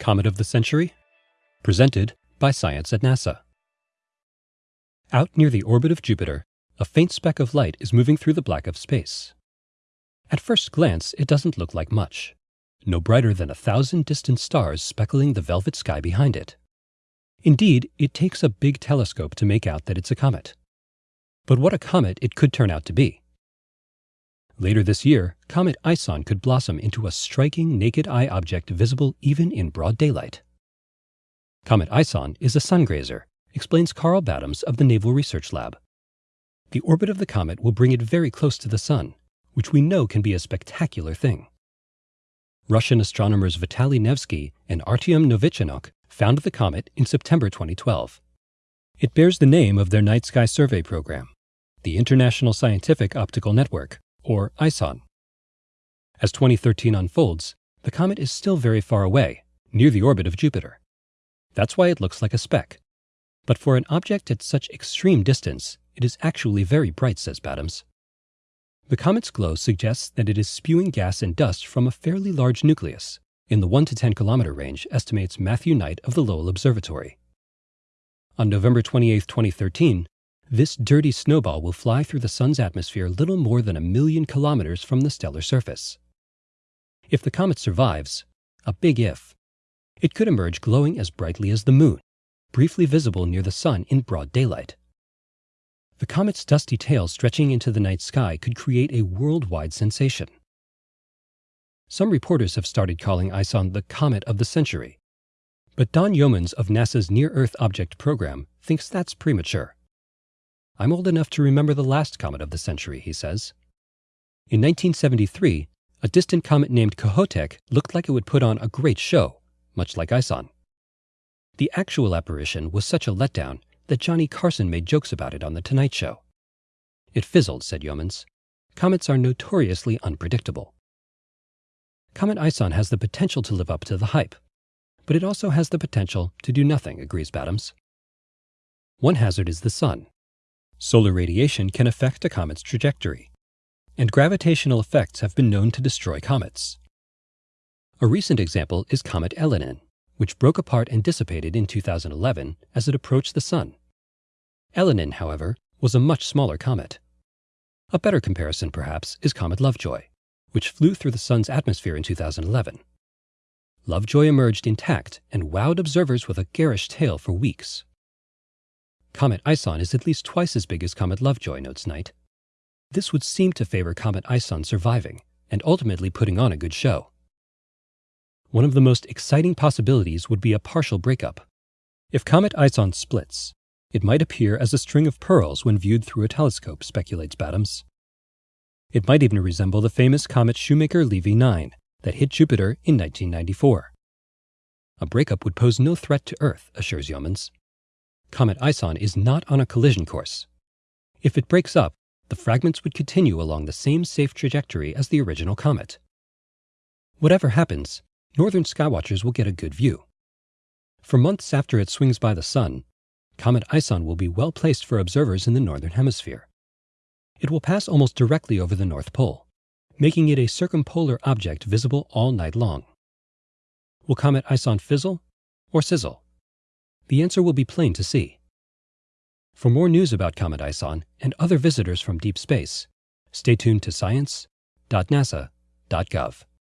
Comet of the Century, presented by Science at NASA. Out near the orbit of Jupiter, a faint speck of light is moving through the black of space. At first glance, it doesn't look like much, no brighter than a thousand distant stars speckling the velvet sky behind it. Indeed, it takes a big telescope to make out that it's a comet. But what a comet it could turn out to be. Later this year, Comet ISON could blossom into a striking naked eye object visible even in broad daylight. Comet ISON is a sungrazer, explains Karl Battams of the Naval Research Lab. The orbit of the comet will bring it very close to the sun, which we know can be a spectacular thing. Russian astronomers Vitaly Nevsky and Artyom Novichonok found the comet in September 2012. It bears the name of their night sky survey program, the International Scientific Optical Network, or ISON. As 2013 unfolds, the comet is still very far away, near the orbit of Jupiter. That's why it looks like a speck. But for an object at such extreme distance, it is actually very bright, says Battams. The comet's glow suggests that it is spewing gas and dust from a fairly large nucleus, in the 1 to 10 kilometer range, estimates Matthew Knight of the Lowell Observatory. On November 28, 2013, this dirty snowball will fly through the Sun's atmosphere little more than a million kilometers from the stellar surface. If the comet survives, a big if, it could emerge glowing as brightly as the Moon, briefly visible near the Sun in broad daylight. The comet's dusty tail stretching into the night sky could create a worldwide sensation. Some reporters have started calling ISON the comet of the century, but Don Yeomans of NASA's Near Earth Object Program thinks that's premature. I'm old enough to remember the last comet of the century, he says. In 1973, a distant comet named Kohoutek looked like it would put on a great show, much like ISON. The actual apparition was such a letdown that Johnny Carson made jokes about it on The Tonight Show. It fizzled, said Yeomans. Comets are notoriously unpredictable. Comet ISON has the potential to live up to the hype, but it also has the potential to do nothing, agrees Battams. One hazard is the sun, Solar radiation can affect a comet's trajectory, and gravitational effects have been known to destroy comets. A recent example is Comet Elenin, which broke apart and dissipated in 2011 as it approached the Sun. Elenin, however, was a much smaller comet. A better comparison, perhaps, is Comet Lovejoy, which flew through the Sun's atmosphere in 2011. Lovejoy emerged intact and wowed observers with a garish tail for weeks. Comet ISON is at least twice as big as Comet Lovejoy, notes Knight. This would seem to favor Comet ISON surviving and ultimately putting on a good show. One of the most exciting possibilities would be a partial breakup. If Comet ISON splits, it might appear as a string of pearls when viewed through a telescope, speculates Battams. It might even resemble the famous comet Shoemaker-Levy 9 that hit Jupiter in 1994. A breakup would pose no threat to Earth, assures Yeomans. Comet ISON is not on a collision course. If it breaks up, the fragments would continue along the same safe trajectory as the original comet. Whatever happens, northern skywatchers will get a good view. For months after it swings by the Sun, Comet ISON will be well placed for observers in the northern hemisphere. It will pass almost directly over the North Pole, making it a circumpolar object visible all night long. Will Comet ISON fizzle or sizzle? The answer will be plain to see. For more news about Comet ISON and other visitors from deep space, stay tuned to science.nasa.gov.